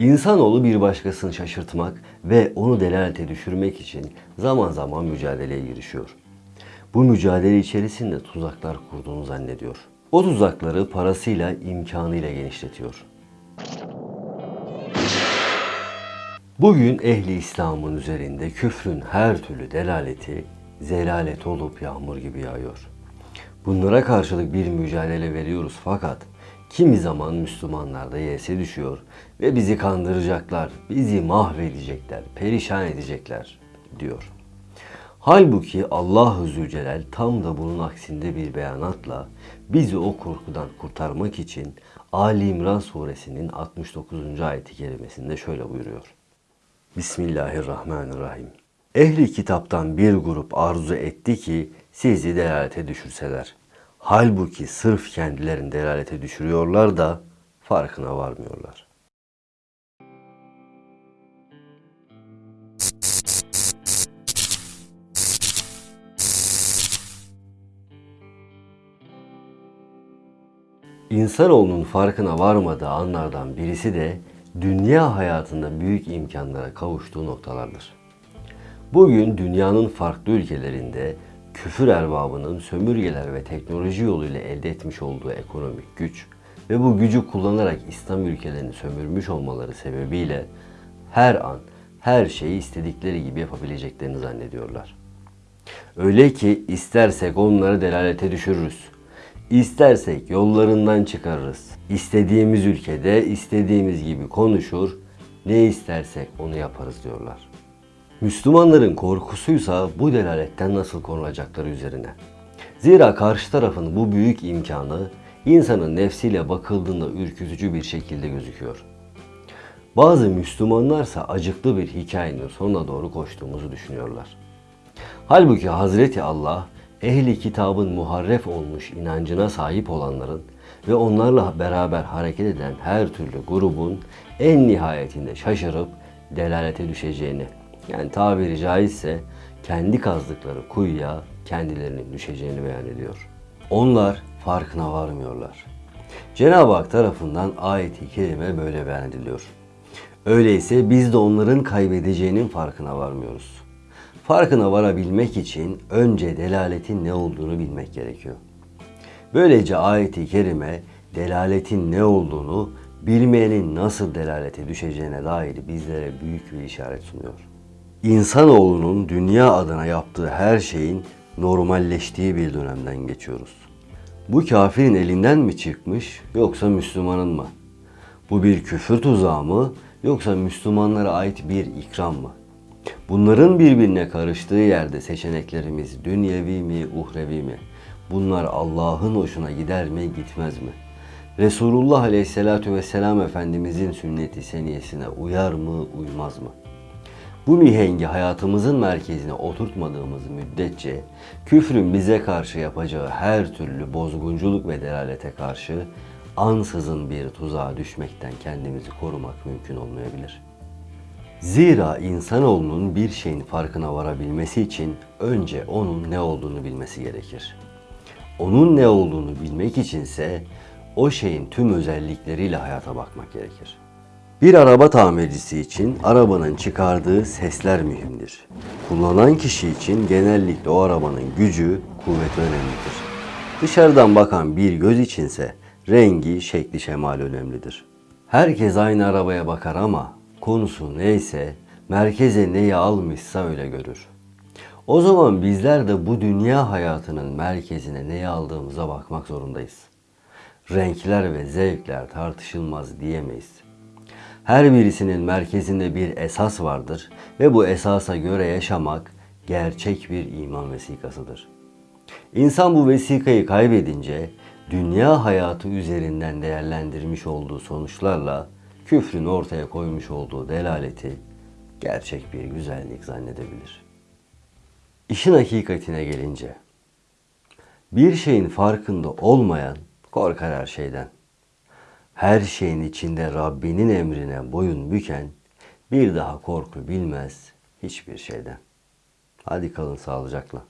İnsanoğlu bir başkasını şaşırtmak ve onu delalete düşürmek için zaman zaman mücadeleye girişiyor. Bu mücadele içerisinde tuzaklar kurduğunu zannediyor. O tuzakları parasıyla, imkanıyla genişletiyor. Bugün ehli İslam'ın üzerinde küfrün her türlü delaleti zelalet olup yağmur gibi yağıyor. Bunlara karşılık bir mücadele veriyoruz fakat kimi zaman Müslümanlar da yese düşüyor ve bizi kandıracaklar, bizi mahvedecekler, perişan edecekler diyor. Halbuki Allah-u Zülcelal tam da bunun aksinde bir beyanatla bizi o korkudan kurtarmak için Ali İmran suresinin 69. ayeti kerimesinde şöyle buyuruyor. Bismillahirrahmanirrahim. Ehli kitaptan bir grup arzu etti ki sizi delalete düşürseler. Halbuki sırf kendilerini delalete düşürüyorlar da farkına varmıyorlar. İnsanoğlunun farkına varmadığı anlardan birisi de dünya hayatında büyük imkanlara kavuştuğu noktalardır. Bugün dünyanın farklı ülkelerinde küfür erbabının sömürgeler ve teknoloji yoluyla elde etmiş olduğu ekonomik güç ve bu gücü kullanarak İslam ülkelerini sömürmüş olmaları sebebiyle her an her şeyi istedikleri gibi yapabileceklerini zannediyorlar. Öyle ki istersek onları delalete düşürürüz. İstersek yollarından çıkarırız. İstediğimiz ülkede istediğimiz gibi konuşur, ne istersek onu yaparız diyorlar. Müslümanların korkusuysa bu delaletten nasıl korunacakları üzerine. Zira karşı tarafın bu büyük imkanı insanın nefsiyle bakıldığında ürkütücü bir şekilde gözüküyor. Bazı Müslümanlarsa acıklı bir hikayenin sonuna doğru koştuğumuzu düşünüyorlar. Halbuki Hazreti Allah ehli kitabın muharref olmuş inancına sahip olanların ve onlarla beraber hareket eden her türlü grubun en nihayetinde şaşırıp delalete düşeceğini yani tabiri caizse kendi kazdıkları kuyuya kendilerinin düşeceğini beyan ediyor. Onlar farkına varmıyorlar. Cenab-ı Hak tarafından ayet-i kerime böyle beyan ediliyor. Öyleyse biz de onların kaybedeceğinin farkına varmıyoruz. Farkına varabilmek için önce delaletin ne olduğunu bilmek gerekiyor. Böylece ayet-i kerime delaletin ne olduğunu, bilmeyenin nasıl delalete düşeceğine dair bizlere büyük bir işaret sunuyor. İnsanoğlunun dünya adına yaptığı her şeyin normalleştiği bir dönemden geçiyoruz. Bu kafirin elinden mi çıkmış yoksa Müslümanın mı? Bu bir küfür tuzağı mı yoksa Müslümanlara ait bir ikram mı? Bunların birbirine karıştığı yerde seçeneklerimiz dünyevi mi, uhrevi mi? Bunlar Allah'ın hoşuna gider mi, gitmez mi? Resulullah Aleyhisselatü Vesselam Efendimizin sünneti seniyesine uyar mı, uymaz mı? Bu mihengi hayatımızın merkezine oturtmadığımız müddetçe küfrün bize karşı yapacağı her türlü bozgunculuk ve delalete karşı ansızın bir tuzağa düşmekten kendimizi korumak mümkün olmayabilir. Zira insanoğlunun bir şeyin farkına varabilmesi için önce onun ne olduğunu bilmesi gerekir. Onun ne olduğunu bilmek içinse o şeyin tüm özellikleriyle hayata bakmak gerekir. Bir araba tamircisi için arabanın çıkardığı sesler mühimdir. Kullanan kişi için genellikle o arabanın gücü, kuvveti önemlidir. Dışarıdan bakan bir göz içinse rengi, şekli, şemali önemlidir. Herkes aynı arabaya bakar ama konusu neyse, merkeze neyi almışsa öyle görür. O zaman bizler de bu dünya hayatının merkezine neyi aldığımıza bakmak zorundayız. Renkler ve zevkler tartışılmaz diyemeyiz. Her birisinin merkezinde bir esas vardır ve bu esasa göre yaşamak gerçek bir iman vesikasıdır. İnsan bu vesikayı kaybedince dünya hayatı üzerinden değerlendirmiş olduğu sonuçlarla küfrün ortaya koymuş olduğu delaleti gerçek bir güzellik zannedebilir. İşin hakikatine gelince bir şeyin farkında olmayan korkar her şeyden her şeyin içinde Rabbinin emrine boyun büken bir daha korku bilmez hiçbir şeyden. Hadi kalın sağlıcakla.